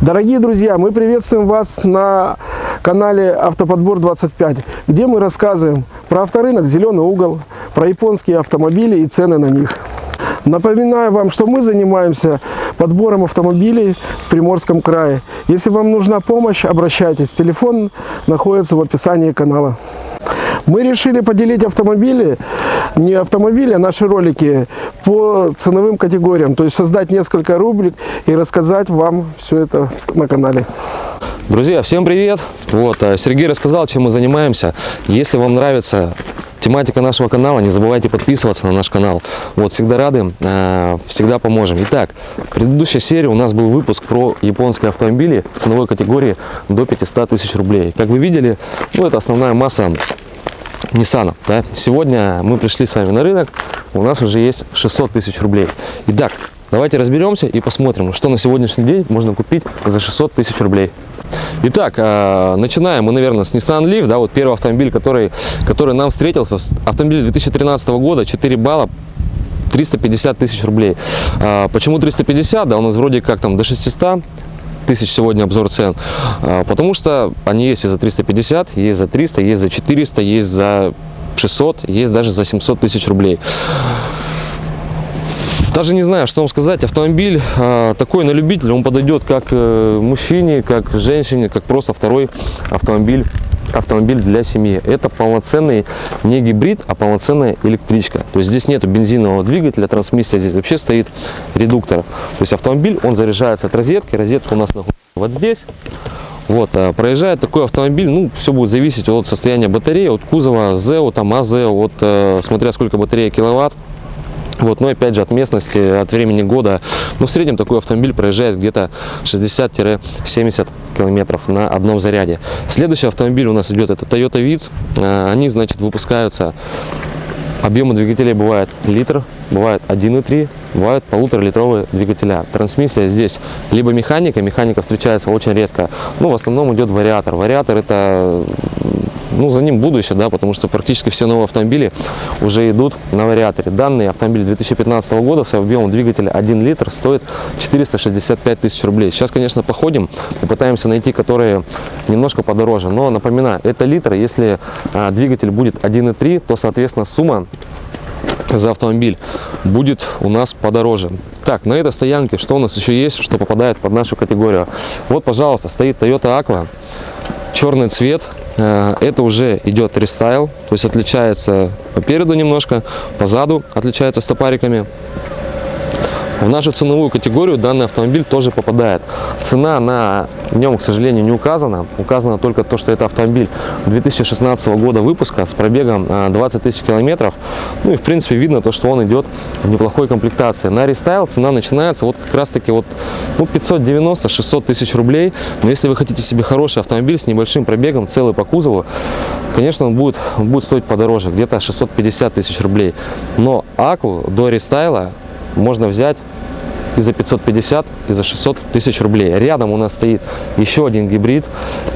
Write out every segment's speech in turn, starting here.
Дорогие друзья, мы приветствуем вас на канале Автоподбор 25, где мы рассказываем про авторынок «Зеленый угол», про японские автомобили и цены на них. Напоминаю вам, что мы занимаемся подбором автомобилей в Приморском крае. Если вам нужна помощь, обращайтесь. Телефон находится в описании канала. Мы решили поделить автомобили, не автомобили, а наши ролики по ценовым категориям. То есть создать несколько рубрик и рассказать вам все это на канале. Друзья, всем привет! Вот, э, Сергей рассказал, чем мы занимаемся. Если вам нравится тематика нашего канала, не забывайте подписываться на наш канал. Вот, всегда рады, э, всегда поможем. Итак, в предыдущей серии у нас был выпуск про японские автомобили ценовой категории до 500 тысяч рублей. Как вы видели, ну, это основная масса Nissan. Да? Сегодня мы пришли с вами на рынок, у нас уже есть 600 тысяч рублей. Итак, давайте разберемся и посмотрим, что на сегодняшний день можно купить за 600 тысяч рублей. Итак, э, начинаем мы, наверное, с Nissan Leaf, да, вот первый автомобиль, который, который нам встретился, автомобиль 2013 года, 4 балла, 350 тысяч рублей. А, почему 350? Да, у нас вроде как там до 600 тысяч сегодня обзор цен, а, потому что они есть и за 350, есть за 300, есть за 400, есть за 600, есть даже за 700 тысяч рублей. Даже не знаю, что вам сказать. Автомобиль э, такой на любителя, он подойдет как э, мужчине, как женщине, как просто второй автомобиль автомобиль для семьи. Это полноценный не гибрид, а полноценная электричка. То есть здесь нету бензинового двигателя, трансмиссия, здесь вообще стоит редуктор. То есть автомобиль, он заряжается от розетки. Розетка у нас находится вот здесь. Вот, а проезжает такой автомобиль, ну, все будет зависеть от состояния батареи, от кузова, ЗЭО, там, АЗЭО, от, э, смотря сколько батарея киловатт. Вот, но опять же от местности, от времени года, ну в среднем такой автомобиль проезжает где-то 60-70 километров на одном заряде. Следующий автомобиль у нас идет это Toyota Vitz. А, они, значит, выпускаются, объемы двигателей бывает литр, бывает 1,3, бывают полуторалитровые двигателя. Трансмиссия здесь либо механика, механика встречается очень редко, ну в основном идет вариатор. Вариатор это ну, за ним будущее, да, потому что практически все новые автомобили уже идут на вариаторе. Данный автомобиль 2015 года с объемом двигателя 1 литр стоит 465 тысяч рублей. Сейчас, конечно, походим, попытаемся найти, которые немножко подороже. Но, напоминаю, это литр, если а, двигатель будет 1,3, то, соответственно, сумма за автомобиль будет у нас подороже. Так, на этой стоянке что у нас еще есть, что попадает под нашу категорию? Вот, пожалуйста, стоит Toyota Aqua, черный цвет, это уже идет рестайл, то есть отличается по переду немножко, по заду отличается стопариками. В нашу ценовую категорию данный автомобиль тоже попадает. Цена на нем, к сожалению, не указана. Указано только то, что это автомобиль 2016 года выпуска с пробегом 20 э, тысяч километров. Ну и в принципе видно то, что он идет в неплохой комплектации. На рестайл цена начинается вот как раз таки вот ну, 590-600 тысяч рублей. Но если вы хотите себе хороший автомобиль с небольшим пробегом, целый по кузову, конечно, он будет, будет стоить подороже, где-то 650 тысяч рублей. Но Аку до рестайла можно взять и за 550, и за 600 тысяч рублей. Рядом у нас стоит еще один гибрид.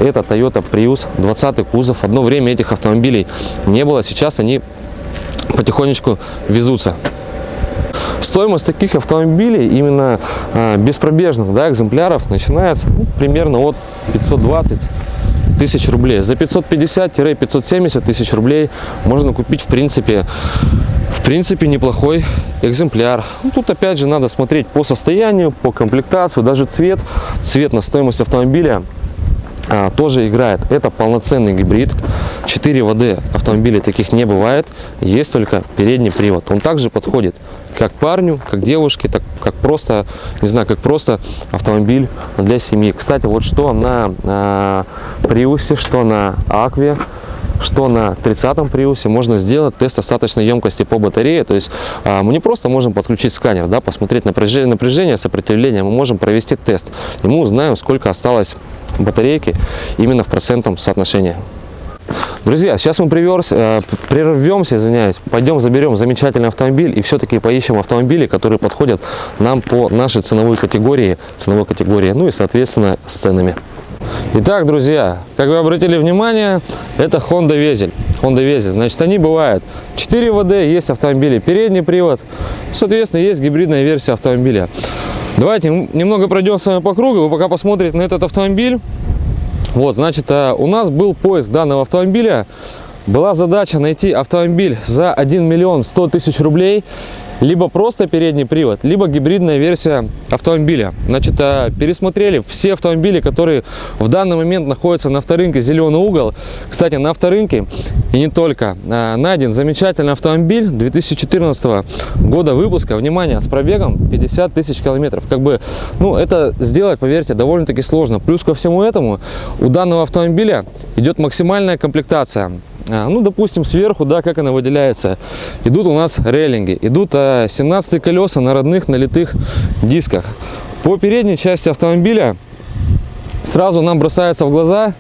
Это Toyota Prius, 20 кузов. Одно время этих автомобилей не было, сейчас они потихонечку везутся. Стоимость таких автомобилей, именно а, беспробежных да, экземпляров, начинается ну, примерно от 520 тысяч рублей. За 550-570 тысяч рублей можно купить, в принципе, в принципе, неплохой экземпляр. Ну, тут опять же надо смотреть по состоянию, по комплектации, даже цвет. Цвет на стоимость автомобиля а, тоже играет. Это полноценный гибрид. 4 ВД автомобилей таких не бывает. Есть только передний привод. Он также подходит как парню, как девушке, так как просто, не знаю, как просто автомобиль для семьи. Кстати, вот что на а, Приусе, что на Акве что на 30-м приусе можно сделать тест остаточной емкости по батарее. То есть а, мы не просто можем подключить сканер, да, посмотреть напряжение, напряжение, сопротивление, мы можем провести тест. И мы узнаем, сколько осталось батарейки именно в процентном соотношении. Друзья, сейчас мы приверс, э, прервемся, извиняюсь, пойдем заберем замечательный автомобиль и все-таки поищем автомобили, которые подходят нам по нашей ценовой категории, ценовой категории, ну и соответственно с ценами. Итак, друзья, как вы обратили внимание, это Honda Везель. Honda Везель. Значит, они бывают 4 ВД, есть автомобили передний привод, соответственно, есть гибридная версия автомобиля. Давайте немного пройдем с вами по кругу, вы пока посмотрите на этот автомобиль. Вот, значит, э, у нас был поиск данного автомобиля. Была задача найти автомобиль за 1 миллион 100 тысяч рублей, либо просто передний привод, либо гибридная версия автомобиля. Значит, э, пересмотрели все автомобили, которые в данный момент находятся на авторынке «Зеленый угол». Кстати, на авторынке и не только э, найден замечательный автомобиль 2014 года выпуска. Внимание, с пробегом 50 тысяч километров. Как бы, ну, это сделать, поверьте, довольно-таки сложно. Плюс ко всему этому у данного автомобиля идет максимальная комплектация. А, Ну, допустим, сверху, да, как она выделяется. Идут у нас рейлинги, идут а, 17 колеса на родных налитых дисках. По передней части автомобиля сразу нам бросается в глаза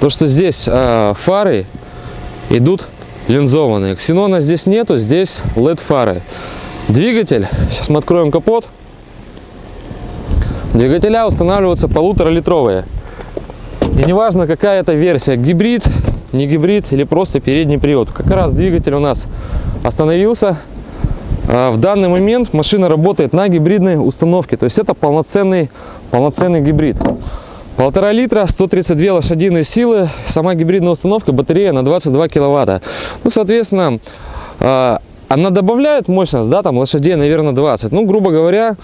то, что здесь а, фары идут линзованные. Ксенона здесь нету, здесь LED фары. Двигатель, сейчас мы откроем капот. Двигателя устанавливаются полуторалитровые. И неважно, какая это версия, гибрид, не гибрид или просто передний привод. Как раз двигатель у нас остановился. А В данный момент машина работает на гибридной установке, то есть это полноценный, полноценный гибрид. Полтора литра, 132 лошадиные силы, сама гибридная установка, батарея на 22 киловатта. Ну, соответственно, а, она добавляет мощность, да, там лошадей, наверное, 20. Ну, грубо говоря,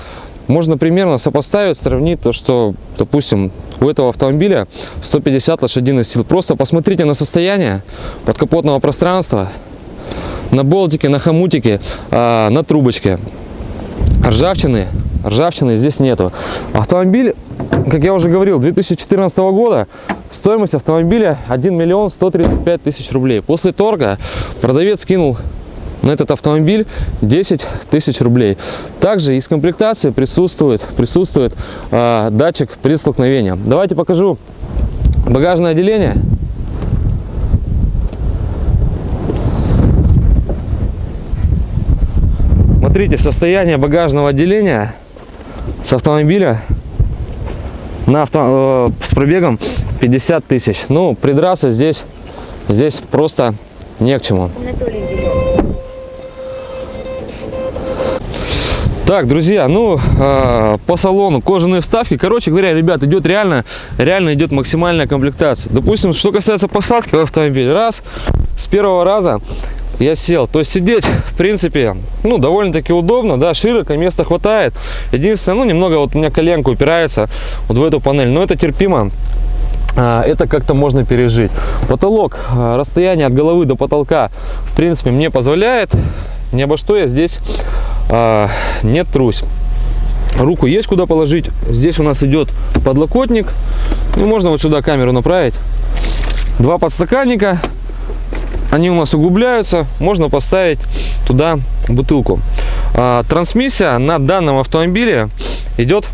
можно примерно сопоставить, сравнить то, что, допустим, у этого автомобиля 150 лошадиных сил. Просто посмотрите на состояние подкапотного пространства, на болтике, на хомутике, а, на трубочке. Ржавчины, ржавчины здесь нету. Автомобиль, как я уже говорил, 2014 года, стоимость автомобиля 1 миллион 135 тысяч рублей. После торга продавец скинул на этот автомобиль 10 тысяч рублей. Также из комплектации присутствует, присутствует а, датчик при столкновении. Давайте покажу багажное отделение. Смотрите, состояние багажного отделения с автомобиля на авто, э, с пробегом 50 тысяч. Ну, придраться здесь, здесь просто не к чему. Анатолий. Так, друзья, ну э, по салону кожаные вставки. Короче говоря, ребят, идет реально, реально идет максимальная комплектация. Допустим, что касается посадки в автомобиль, раз с первого раза я сел. То есть сидеть, в принципе, ну довольно-таки удобно, да, широко, места хватает. Единственное, ну немного вот у меня коленка упирается вот в эту панель, но это терпимо. А, это как-то можно пережить. Потолок, а, расстояние от головы до потолка, в принципе, мне позволяет. Ни обо что я здесь а, не трусь. Руку есть куда положить. Здесь у нас идет подлокотник. Ну, можно вот сюда камеру направить. Два подстаканника. Они у нас углубляются. Можно поставить туда бутылку. А, трансмиссия на данном автомобиле идет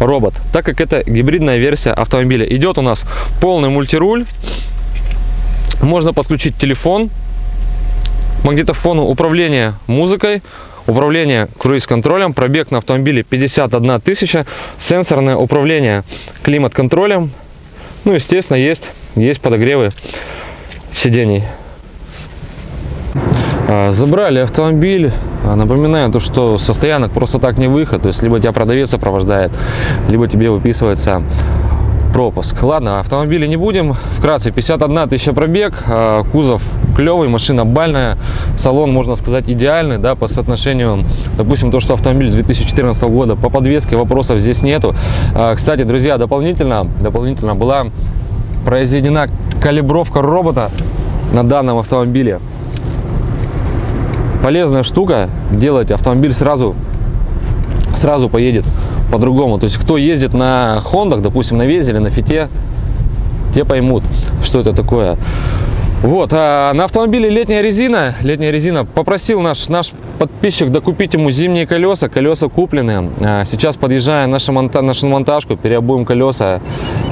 робот, так как это гибридная версия автомобиля. Идет у нас полный мультируль. Можно подключить телефон, магнитофону управление музыкой, управление круиз-контролем, пробег на автомобиле 51 тысяча, сенсорное управление климат-контролем. Ну, естественно, есть, есть подогревы сидений. А, Забрали автомобиль. А, Напоминаю, то, что со стоянок просто так не выход. То есть, либо тебя продавец сопровождает, либо тебе выписывается пропуск. Ладно, автомобили не будем. Вкратце, 51 тысяча пробег, а, кузов клевый, машина бальная, салон, можно сказать, идеальный, да, по соотношению, допустим, то, что автомобиль 2014 года, по подвеске вопросов здесь нету. А, Кстати, друзья, дополнительно, дополнительно была произведена калибровка робота на данном автомобиле. Полезная штука, делать автомобиль сразу, сразу поедет по-другому. То есть, кто ездит на Хондах, допустим, на Везе или на Фите, те поймут, что это такое. Вот, а на автомобиле летняя резина, летняя резина, попросил наш, наш подписчик докупить ему зимние колеса, колеса куплены. А, Сейчас подъезжаем нашу, монта, нашу монтажку, переобуем колеса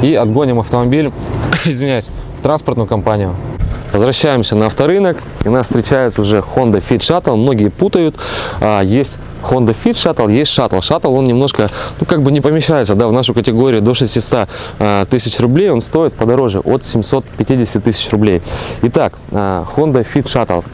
и отгоним автомобиль, извиняюсь, в транспортную компанию. Возвращаемся на авторынок, и нас встречает уже Honda Fit Shuttle. Многие путают, а, есть Honda Fit Shuttle, есть Shuttle. Shuttle, он немножко, ну, как бы не помещается, да, в нашу категорию до 600 а, тысяч рублей. Он стоит подороже, от 750 тысяч рублей. Итак, а, Honda Fit Shuttle.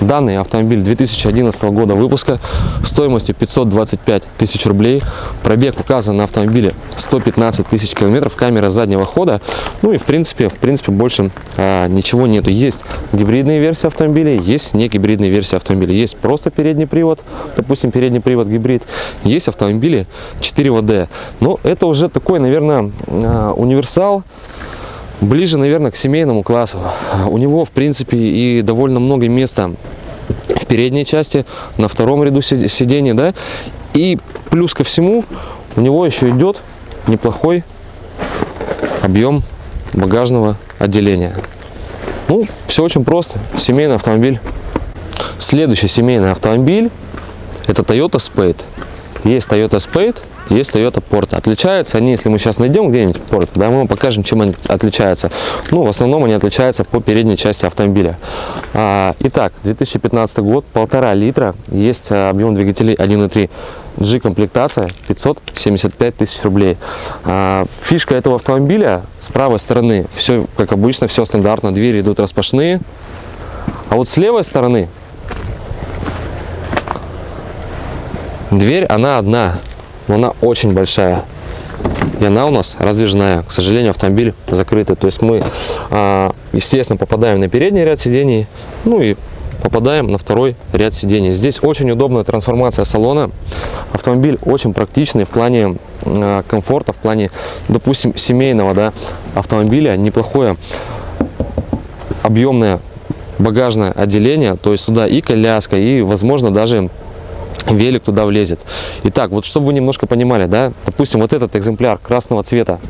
Данный автомобиль 2011 года выпуска стоимостью 525 тысяч рублей. Пробег указан на автомобиле 115 тысяч километров. Камера заднего хода. Ну и в принципе, в принципе больше а, ничего нету. Есть гибридные версии автомобилей, есть не гибридные версии автомобилей. Есть просто передний привод, допустим, передний привод гибрид. Есть автомобили 4WD. Но это уже такой, наверное, а, универсал ближе, наверное, к семейному классу. У него, в принципе, и довольно много места в передней части, на втором ряду си- сидений, да. И плюс ко всему, у него еще идет неплохой объем багажного отделения. Ну, все очень просто. Семейный автомобиль. Следующий семейный автомобиль это Toyota Spade. Есть Toyota Spade, есть Toyota Porta. Отличаются они, если мы сейчас найдем где-нибудь Porta, да, мы вам покажем, чем они отличаются. Ну, в основном они отличаются по передней части автомобиля. А, итак, 2015 год, полтора литра, есть а, объем двигателей 1.3. G-комплектация 575 тысяч рублей. А, фишка этого автомобиля с правой стороны, все как обычно, все стандартно, двери идут распашные. А вот с левой стороны Дверь, она одна, но она очень большая. И она у нас раздвижная. К сожалению, автомобиль закрытый. То есть мы, а, естественно, попадаем на передний ряд сидений, ну и попадаем на второй ряд сидений. Здесь очень удобная трансформация салона. Автомобиль очень практичный в плане а, комфорта, в плане, допустим, семейного да, автомобиля. Неплохое объемное багажное отделение. То есть туда и коляска, и, возможно, даже велик туда влезет. Итак, вот чтобы вы немножко понимали, да, допустим, вот этот экземпляр красного цвета,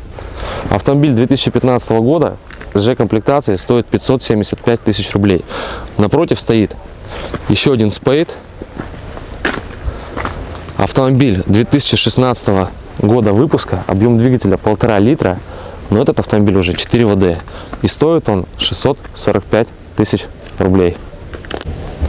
автомобиль 2015 года, G-комплектации стоит 575 тысяч рублей. Напротив стоит еще один Spade, автомобиль 2016 года выпуска, объем двигателя полтора литра, но этот автомобиль уже 4 ВД, и стоит он 645 тысяч рублей.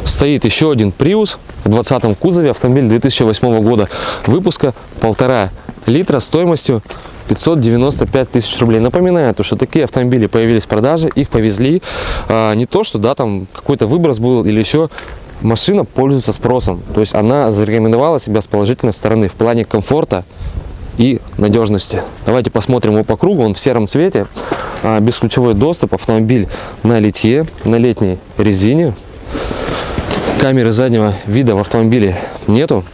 Стоит еще один Prius в 20 кузове, автомобиль 2008 года выпуска, полтора литра стоимостью 595 тысяч рублей. Напоминаю, то, что такие автомобили появились в продаже, их повезли. А, не то, что да, там какой-то выброс был или еще машина пользуется спросом. То есть она зарекомендовала себя с положительной стороны в плане комфорта и надежности. Давайте посмотрим его по кругу. Он в сером цвете, а, бесключевой доступ, автомобиль на литье, на летней резине. Камеры заднего вида в автомобиле нету.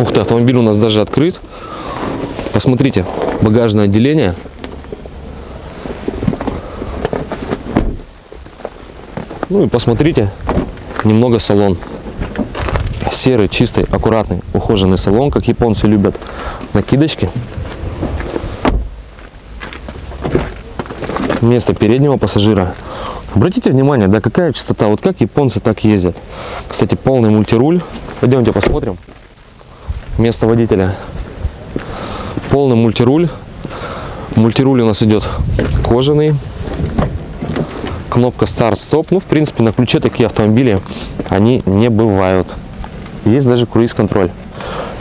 Ух ты, автомобиль у нас даже открыт. Посмотрите, багажное отделение. Ну и посмотрите немного салон. Серый, чистый, аккуратный, ухоженный салон, как японцы любят. Накидочки. Место переднего пассажира. Обратите внимание, да, какая частота, вот как японцы так ездят. Кстати, полный мультируль. Пойдемте посмотрим. Место водителя. Полный мультируль. Мультируль у нас идет кожаный. Кнопка старт-стоп. Ну, в принципе, на ключе такие автомобили, они не бывают. Есть даже круиз-контроль.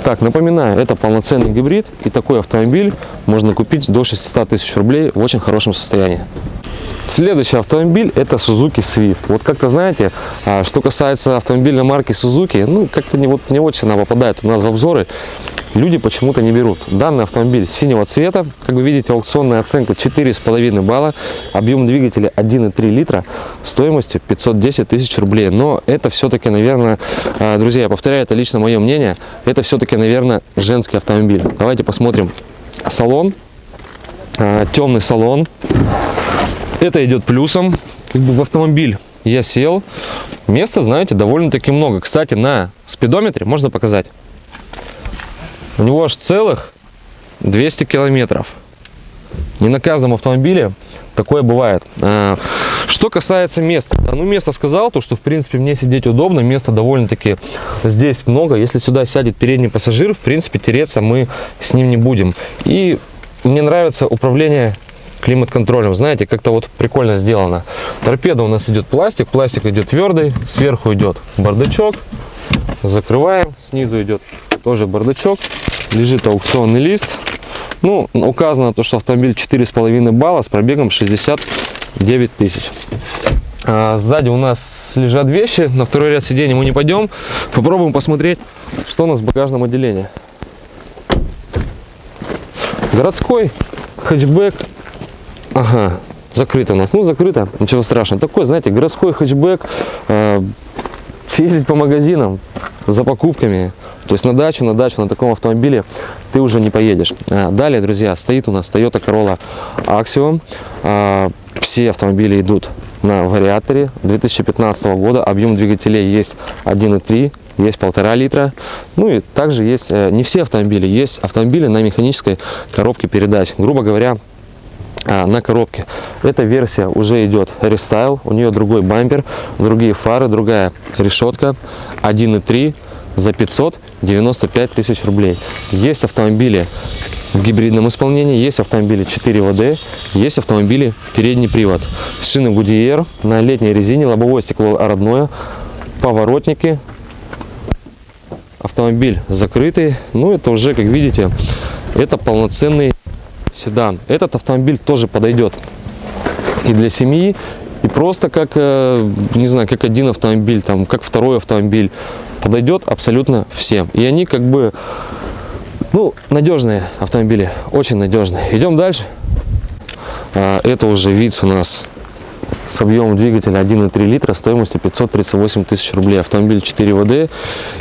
Так, напоминаю, это полноценный гибрид, и такой автомобиль можно купить до 600 тысяч рублей в очень хорошем состоянии. Следующий автомобиль это Suzuki Swift. Вот как-то знаете, а, что касается автомобильной марки Suzuki, ну как-то не, вот, не очень она попадает у нас в обзоры. Люди почему-то не берут. Данный автомобиль синего цвета, как вы видите, аукционная оценка 4,5 балла, объем двигателя 1,3 литра, стоимостью 510 тысяч рублей. Но это все-таки, наверное, а, друзья, я повторяю, это лично мое мнение, это все-таки, наверное, женский автомобиль. Давайте посмотрим салон. А, Темный салон, это идет плюсом. Как бы в автомобиль я сел. Места, знаете, довольно-таки много. Кстати, на спидометре можно показать. У него аж целых 200 километров. Не на каждом автомобиле такое бывает. А, Что касается места. Ну, место сказал, то, что, в принципе, мне сидеть удобно. Места довольно-таки здесь много. Если сюда сядет передний пассажир, в принципе, тереться мы с ним не будем. И мне нравится управление климат-контролем. Знаете, как-то вот прикольно сделано. Торпеда у нас идет пластик, пластик идет твердый, сверху идет бардачок. Закрываем, снизу идет тоже бардачок. Лежит аукционный лист. Ну, указано то, что автомобиль 4,5 балла с пробегом 69 тысяч. А, Сзади у нас лежат вещи, на второй ряд сидений мы не пойдем. Попробуем посмотреть, что у нас в багажном отделении. Городской хэтчбэк. Ага, закрыто у нас. Ну, закрыто, ничего страшного. Такой, знаете, городской хэтчбэк. э, съездить по магазинам за покупками. То есть на дачу, на дачу на таком автомобиле ты уже не поедешь. А, Далее, друзья, стоит у нас Toyota Corolla Axiom. А, Все автомобили идут на вариаторе 2015 года. Объем двигателей есть 1,3, есть 1,5 литра. Ну и также есть, э, не все автомобили, есть автомобили на механической коробке передач. Грубо говоря, а, на коробке. Эта версия уже идет рестайл, у нее другой бампер, другие фары, другая решетка, 1.3 за 595 тысяч рублей. Есть автомобили в гибридном исполнении, есть автомобили 4 ВД, есть автомобили передний привод. Шины Goodyear на летней резине, лобовое стекло родное, поворотники, автомобиль закрытый. Ну, это уже, как видите, это полноценный седан. Этот автомобиль тоже подойдет и для семьи, и просто как, э, не знаю, как один автомобиль, там, как второй автомобиль. Подойдет абсолютно всем. И они как бы, ну, надежные автомобили, очень надежные. Идем дальше. А, Это уже ВИЦ у нас с объемом двигателя 1,3 литра стоимостью 538 тысяч рублей. Автомобиль 4 ВД,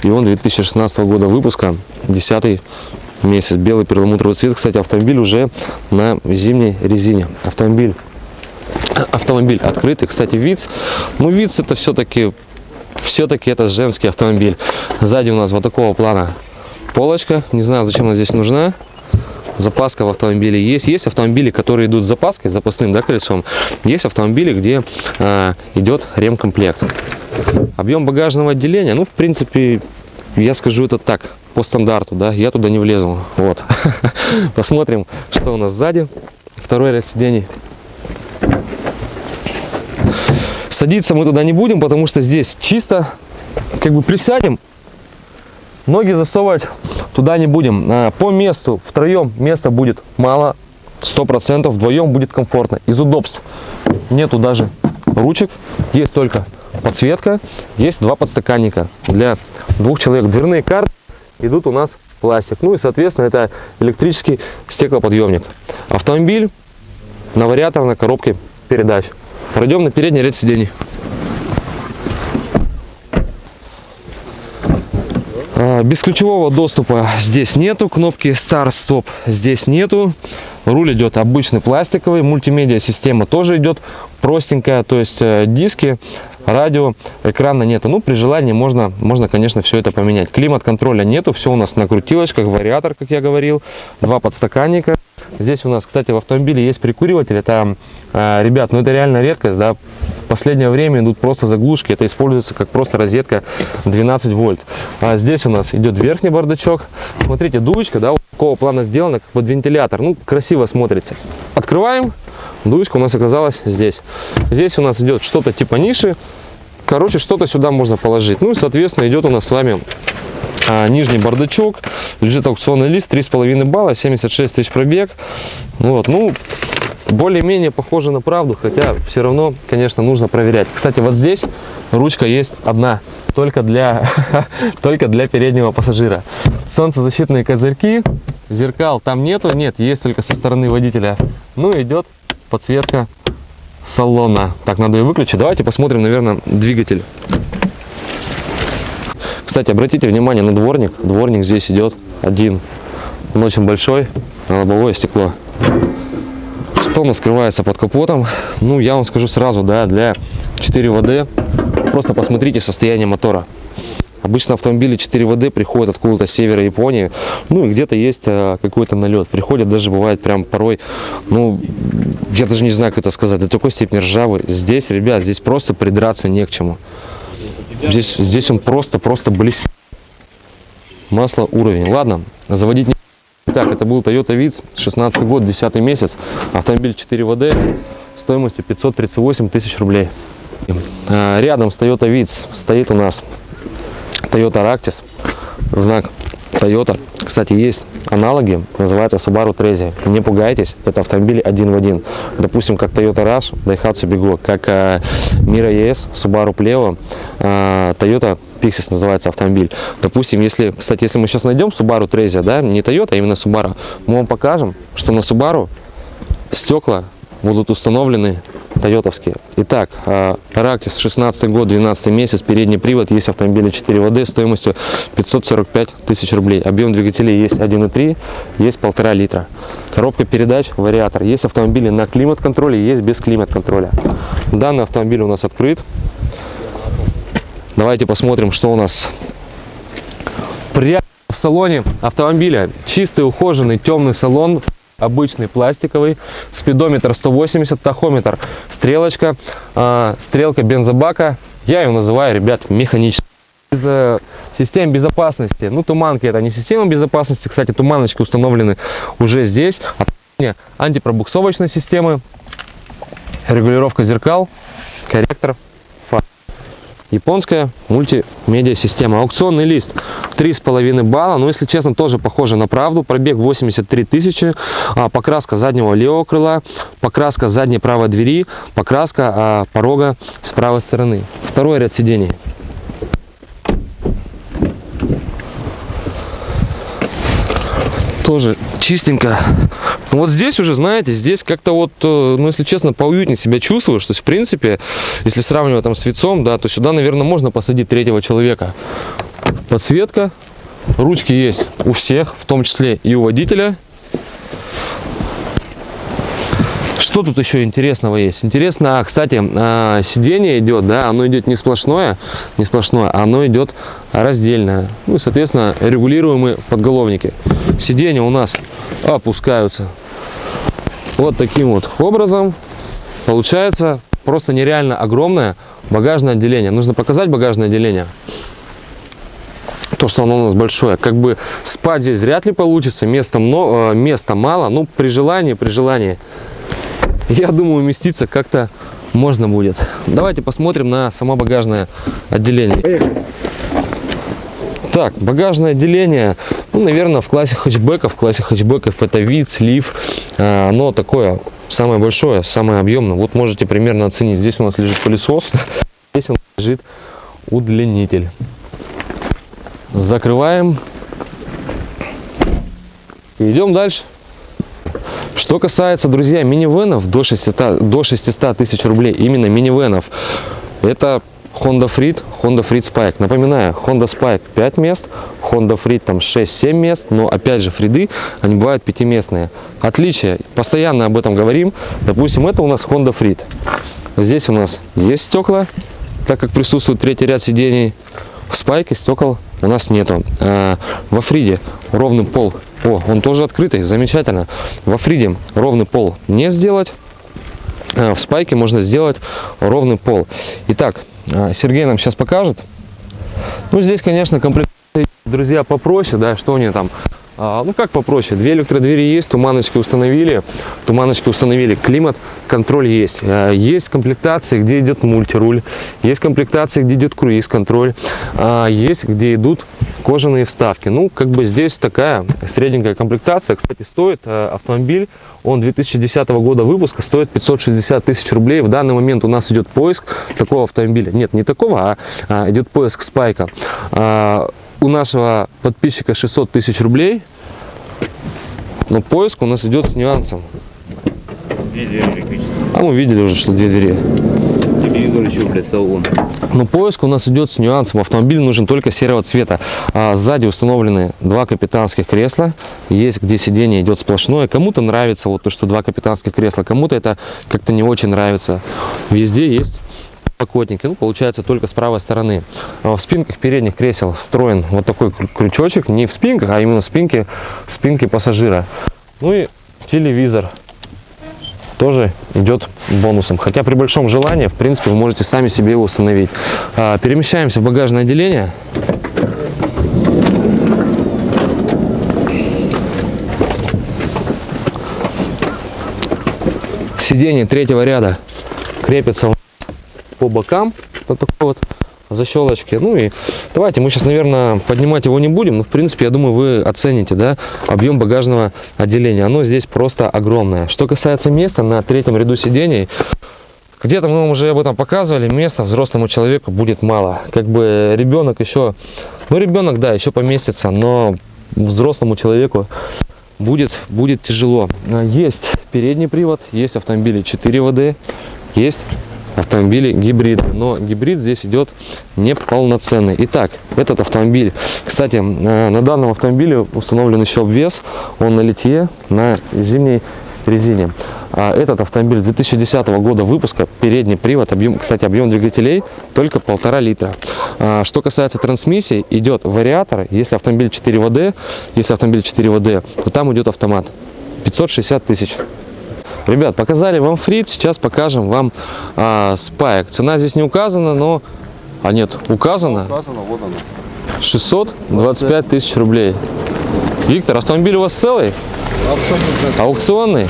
и он 2016 года выпуска, 10 месяц. Белый перламутровый цвет. Кстати, автомобиль уже на зимней резине. Автомобиль автомобиль открытый. Кстати, ВИЦ. Ну, ВИЦ это все-таки все-таки это женский автомобиль. Сзади у нас вот такого плана полочка. Не знаю, зачем она здесь нужна. Запаска в автомобиле есть. Есть автомобили, которые идут с запаской, с запасным да, колесом. Есть автомобили, где а, идет ремкомплект. Объем багажного отделения, ну, в принципе, я скажу это так, по стандарту, да, я туда не влезу. Вот. Посмотрим, что у нас сзади. Второй ряд сидений. Садиться мы туда не будем, потому что здесь чисто. Как бы присядем, ноги засовывать туда не будем. А, По месту втроем места будет мало, сто процентов. Вдвоем будет комфортно. Из удобств нету даже ручек, есть только подсветка, есть два подстаканника для двух человек. Дверные карты идут у нас пластик. Ну и, соответственно, это электрический стеклоподъемник. Автомобиль на вариаторной коробке передач. Пройдем на передний ряд сидений. А, Бесключевого доступа здесь нету, кнопки старт-стоп здесь нету. Руль идет обычный пластиковый, мультимедиа система тоже идет простенькая, то есть э, диски, радио, экрана нету. Ну, при желании можно, можно, конечно, все это поменять. Климат-контроля нету, все у нас на крутилочках, вариатор, как я говорил, два подстаканника. Здесь у нас, кстати, в автомобиле есть прикуриватель. Это, э, ребят, ну это реально редкость, да. Последнее время идут просто заглушки. Это используется как просто розетка 12 вольт. А здесь у нас идет верхний бардачок. Смотрите, дуечка, да, вот такого плана сделана, как под вентилятор. Ну, красиво смотрится. Открываем. Дуечка у нас оказалась здесь. Здесь у нас идет что-то типа ниши. Короче, что-то сюда можно положить. Ну и, соответственно, идет у нас с вами а, нижний бардачок, лежит аукционный лист, 3,5 балла, 76 тысяч пробег. Вот, ну, более-менее похоже на правду, хотя все равно, конечно, нужно проверять. Кстати, вот здесь ручка есть одна, только для, только для переднего пассажира. Солнцезащитные козырьки, зеркал там нету, нет, есть только со стороны водителя. Ну, идет подсветка салона. Так, надо ее выключить. Давайте посмотрим, наверное, двигатель. Кстати, обратите внимание на дворник. Дворник здесь идет один. Он очень большой, на лобовое стекло. Что у нас скрывается под капотом? Ну, я вам скажу сразу, да, для 4 ВД, просто посмотрите состояние мотора. Обычно автомобили 4 ВД приходят откуда-то с севера Японии, ну и где-то есть э, какой-то налет. Приходят даже бывает прям порой, ну, я даже не знаю, как это сказать, до такой степени ржавый. Здесь, ребят, здесь просто придраться не к чему. Здесь, здесь он просто-просто блестит. Масло уровень. Ладно, заводить не... Так, это был Toyota Vitz, 16 год, 10 месяц. Автомобиль 4 ВД стоимостью 538 тысяч рублей. А, Рядом с Toyota Vitz стоит у нас Toyota Ractis. Знак Toyota. Кстати, есть аналоги, называется Subaru Trezia. Не пугайтесь, это автомобили один в один. Допустим, как Toyota Rush, Daihatsu Bigo, как э, Mira ES, Subaru Pleo, э, Toyota Pixis называется автомобиль. Допустим, если, кстати, если мы сейчас найдем Subaru Trezia, да, не Toyota, а именно Subaru, мы вам покажем, что на Subaru стекла будут установлены тойотовские. Итак, Рактис 16 год, 12 месяц, передний привод, есть автомобили 4 ВД стоимостью 545 тысяч рублей. Объем двигателей есть 1,3, есть 1,5 литра. Коробка передач, вариатор. Есть автомобили на климат-контроле, есть без климат-контроля. Данный автомобиль у нас открыт. Давайте посмотрим, что у нас прямо в салоне автомобиля. Чистый, ухоженный, темный салон обычный пластиковый, спидометр 180, тахометр, стрелочка, э, стрелка бензобака. Я ее называю, ребят, механической. Из э, систем безопасности, ну туманки это не система безопасности, кстати, туманочки установлены уже здесь. Антипробуксовочной системы, регулировка зеркал, корректор, Японская мультимедиа система. Аукционный лист 3,5 балла. Но, если честно, тоже похоже на правду. Пробег 83 тысячи. А, покраска заднего левого крыла. Покраска задней правой двери. Покраска а, порога с правой стороны. Второй ряд сидений. тоже чистенько. Вот здесь уже, знаете, здесь как-то вот, э, ну, если честно, поуютнее себя чувствуешь. То есть, в принципе, если сравнивать там с вицом, да, то сюда, наверное, можно посадить третьего человека. Подсветка, ручки есть у всех, в том числе и у водителя. Что тут еще интересного есть? Интересно, а, кстати, а, сиденье идет, да, оно идет не сплошное, не сплошное, а оно идет раздельное. Ну и, соответственно, регулируемые подголовники. Сиденья у нас опускаются вот таким вот образом. Получается просто нереально огромное багажное отделение. Нужно показать багажное отделение то, что оно у нас большое. Как бы спать здесь вряд ли получится, места, много, места мало, ну при желании, при желании я думаю, уместиться как-то можно будет. Давайте посмотрим на само багажное отделение. Так, багажное отделение, ну, наверное, в классе хэтчбеков, в классе хэтчбеков это вид, слив, а, оно такое самое большое, самое объемное. Вот можете примерно оценить. Здесь у нас лежит пылесос, здесь у нас лежит удлинитель. Закрываем. идем дальше. Что касается, друзья, минивенов до 600, до 600 тысяч рублей, именно минивенов, это Honda Freed, Honda Freed Spike. Напоминаю, Honda Spike 5 мест, Honda Freed там 6-7 мест, но опять же фриды, они бывают пятиместные. Отличие, постоянно об этом говорим, допустим, это у нас Honda Freed. Здесь у нас есть стекла, так как присутствует третий ряд сидений. В Спайке стекол у нас нету. А, во Фриде ровный пол о, он тоже открытый, замечательно. Во Фриде ровный пол не сделать. А, в спайке можно сделать ровный пол. Итак, Сергей нам сейчас покажет. Ну, здесь, конечно, комплектация, друзья, попроще, да, что они там а, ну как попроще, две электродвери есть, туманочки установили, туманочки установили, климат, контроль есть. А, есть комплектации, где идет мультируль, есть комплектации, где идет круиз-контроль, а, есть где идут кожаные вставки. Ну, как бы здесь такая средненькая комплектация. Кстати, стоит автомобиль, он 2010 года выпуска, стоит 560 тысяч рублей. В данный момент у нас идет поиск такого автомобиля. Нет, не такого, а идет поиск спайка у нашего подписчика 600 тысяч рублей, но поиск у нас идет с нюансом. Две двери электрические. А мы видели уже, что две двери. Телевизор еще, блядь, салон. Но поиск у нас идет с нюансом. Автомобиль нужен только серого цвета. А сзади установлены два капитанских кресла. Есть, где сиденье идет сплошное. Кому-то нравится вот то, что два капитанских кресла. Кому-то это как-то не очень нравится. Везде есть подлокотники, ну, получается только с правой стороны. А в спинках передних кресел встроен вот такой крючочек, не в спинках, а именно в спинке, в спинке пассажира. Ну и телевизор тоже идет бонусом. Хотя при большом желании, в принципе, вы можете сами себе его установить. А, перемещаемся в багажное отделение. Сиденье третьего ряда крепится по бокам. Вот такой вот защелочки. Ну и давайте мы сейчас, наверное, поднимать его не будем. Но, в принципе, я думаю, вы оцените, да, объем багажного отделения. Оно здесь просто огромное. Что касается места на третьем ряду сидений, где-то мы вам уже об этом показывали, места взрослому человеку будет мало. Как бы ребенок еще, ну ребенок, да, еще поместится, но взрослому человеку будет, будет тяжело. Есть передний привод, есть автомобили 4 ВД, есть автомобили гибриды, но гибрид здесь идет неполноценный. Итак, этот автомобиль, кстати, э, на данном автомобиле установлен еще обвес, он на литье, на зимней резине. А Этот автомобиль 2010 года выпуска, передний привод, объем, кстати, объем двигателей только полтора литра. А, Что касается трансмиссии, идет вариатор, если автомобиль 4 ВД, если автомобиль 4 ВД, то там идет автомат. 560 тысяч. Ребят, показали вам фрит, сейчас покажем вам а, спайк. Цена здесь не указана, но... А нет, указана. Указано, вот оно. 625 тысяч рублей. Виктор, автомобиль у вас целый? Абсолютно Аукционный?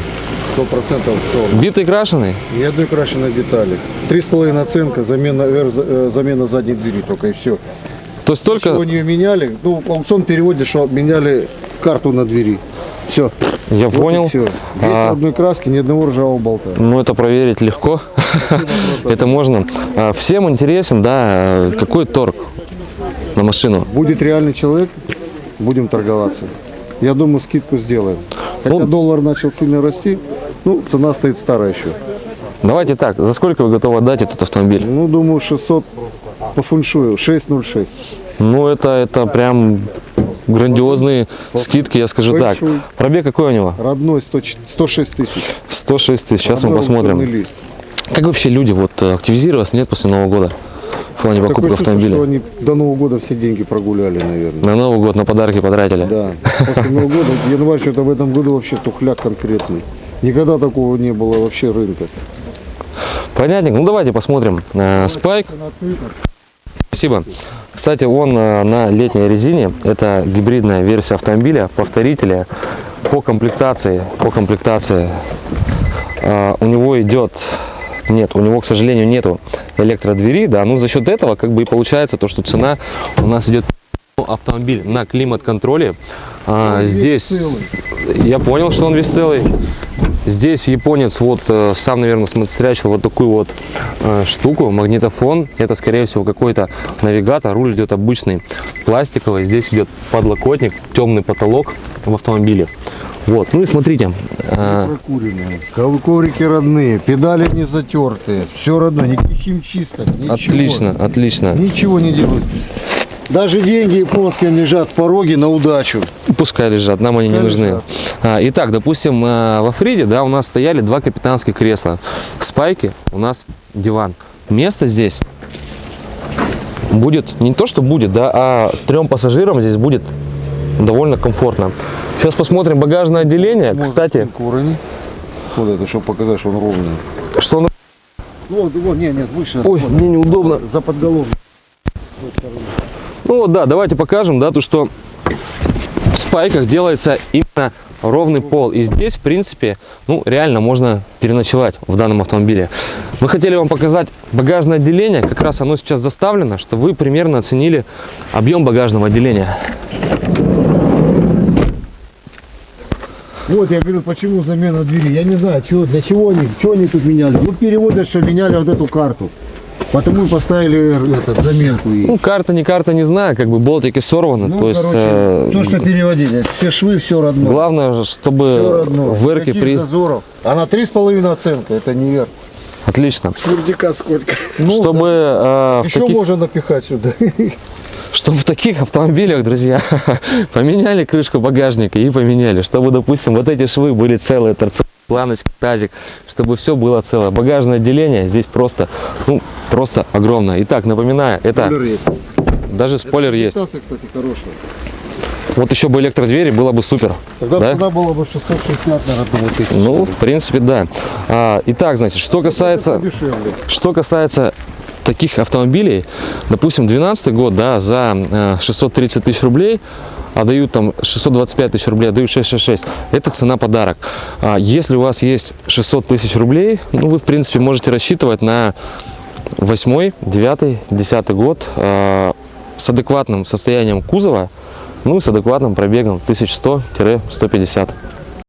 100% аукцион. Битый, крашеный? Ни одной крашеной детали. Три с половиной оценка, замена, R, э, замена задней двери только и все. То есть только... Ничего не меняли. Ну, аукцион переводит, что меняли карту на двери. Все. Я понял. Все. Без А, одной краски, ни одного ржавого болта. Ну, это проверить легко. Это можно. А, Всем интересен, да, какой торг на машину. Будет реальный человек, будем торговаться. Я думаю, скидку сделаем. Хотя Ну- доллар начал сильно расти, ну, цена стоит старая еще. Давайте так, за сколько вы готовы отдать этот автомобиль? Ну, думаю, 600 по фуншую, 606. Ну, это, это прям грандиозные скидки, я скажу так. Пробег какой у него? Родной 100 106 тысяч. 106 тысяч. Сейчас мы Родной аукционный посмотрим. Как вообще люди вот э, активизироваться нет после Нового года в плане покупки Такое чувство, автомобиля? что они до Нового года все деньги прогуляли, наверное. На Новый год на подарки потратили. Да. После Нового года, январь что-то в этом году вообще тухляк конкретный. Никогда такого не было вообще рынка. Понятненько. Ну давайте посмотрим. Э, Спайк. Спасибо. Кстати, он э, на летней резине. Это гибридная версия автомобиля, повторителя. По комплектации, по комплектации э, у него идет, нет, у него, к сожалению, нету электродвери, да, ну за счет этого как бы и получается то, что цена у нас идет автомобиль на климат-контроле. А, здесь целый. я понял, что он весь целый. Здесь японец вот э, сам, наверное, смотрячил вот такую вот э, штуку, магнитофон. Это, скорее всего, какой-то навигатор. Руль идет обычный, пластиковый. Здесь идет подлокотник, темный потолок в автомобиле. Вот, ну и смотрите, э, Прокуренные. Ков- Коврики родные, педали не затертые. Все родное, никаких химчисток, ничего. отлично, отлично. Ничего не делают. Даже деньги японские лежат в пороге на удачу. Пускай лежат, нам они не Пускай нужны. лежат. А, итак, допустим, э, во Фриде, да, у нас стояли два капитанских кресла. В Спайке у нас диван. Место здесь будет, не то что будет, да, а трем пассажирам здесь будет довольно комфортно. Сейчас посмотрим багажное отделение. Кстати, Урони. Вот это, чтобы показать, что он ровный. что он... Вот, вот, нет, нет, выше. Ой, вот, мне неудобно. За подголовник. Ну да, давайте покажем, да, то, что в спайках делается именно ровный пол. И здесь, в принципе, ну, реально можно переночевать в данном автомобиле. Мы хотели вам показать багажное отделение. Как раз оно сейчас заставлено, что вы примерно оценили объем багажного отделения. Вот, я говорил, почему замена двери. Я не знаю, чего, для чего они, что они тут меняли. Ну, переводят, что меняли вот эту карту. Потому и поставили этот, заменку ей. Ну, карта, не карта, не знаю, как бы болтики сорваны. Ну, то есть, короче, э, то, что переводили, все швы, все родное. главное, все чтобы родное. в эрке при... зазоров. Она три с половиной оценка, это не эр. Отлично. Шурдика сколько? Ну, чтобы э, в Еще таких- можно напихать сюда. Чтобы в таких автомобилях, друзья, поменяли крышку багажника и поменяли. Чтобы, допустим, вот эти швы были целые, торцевая планочка, тазик, чтобы все было целое. Багажное отделение здесь просто, ну, просто огромное. Итак, напоминаю, это даже спойлер есть. Комплектация, кстати, хорошая. Вот еще бы электродвери, было бы супер. Тогда Да? цена была бы 660, наверное, думаю, тысяч. Ну, в принципе, да. А, итак, значит, что касается... Что касается таких автомобилей, допустим, 12 год, да, за э, 630 тысяч рублей, а дают там 625 тысяч рублей, а дают 666, это цена подарок. А если у вас есть 600 тысяч рублей, ну, вы, в принципе, можете рассчитывать на Восьмой, девятый, десятый год э, с адекватным состоянием кузова, ну и с адекватным пробегом 1100-150.